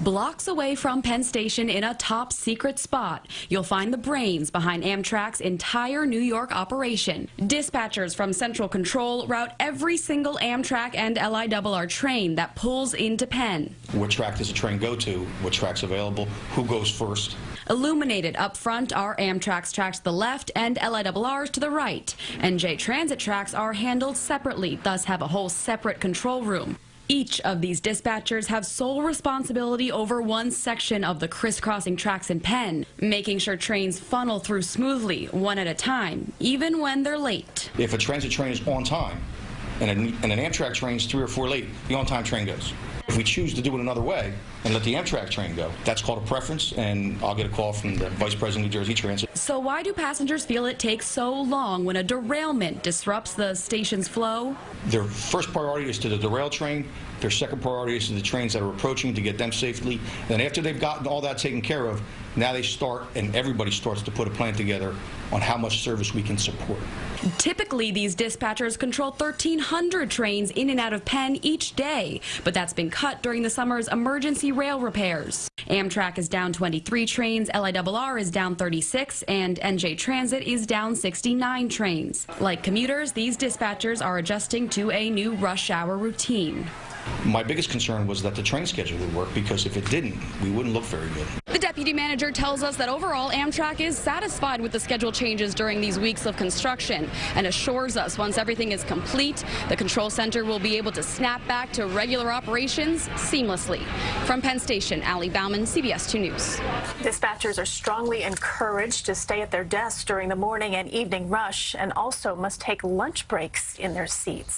Blocks away from Penn Station in a top secret spot, you'll find the brains behind Amtrak's entire New York operation. Dispatchers from Central Control route every single Amtrak and LIRR train that pulls into Penn. What track does the train go to? What track's available? Who goes first? Illuminated up front are Amtrak's tracks to the left and LIRR's to the right. NJ Transit tracks are handled separately, thus have a whole separate control room. Each of these dispatchers have sole responsibility over one section of the crisscrossing tracks in Penn, making sure trains funnel through smoothly, one at a time, even when they're late. If a transit train is on time and, an Amtrak train is three or four late, the on-time train goes. If we choose to do it another way and let the Amtrak train go, that's called a preference, and I'll get a call from the Vice President of New Jersey Transit. So why do passengers feel it takes so long when a derailment disrupts the station's flow? Their first priority is to the derail train. Their second priority is to the trains that are approaching to get them safely. And after they've gotten all that taken care of, now they start and everybody starts to put a plan together on how much service we can support. Typically, these dispatchers control 1,300 trains in and out of Penn each day, but that's been cut during the summer's emergency rail repairs. Amtrak is down 23 trains, LIRR is down 36, and NJ Transit is down 69 trains. Like commuters, these dispatchers are adjusting to a new rush hour routine. My biggest concern was that the train schedule would work because if it didn't, we wouldn't look very good. Deputy manager tells us that overall Amtrak is satisfied with the schedule changes during these weeks of construction and assures us once everything is complete, the control center will be able to snap back to regular operations seamlessly. From Penn Station, Ali Bauman, CBS 2 News. Dispatchers are strongly encouraged to stay at their desks during the morning and evening rush and also must take lunch breaks in their seats.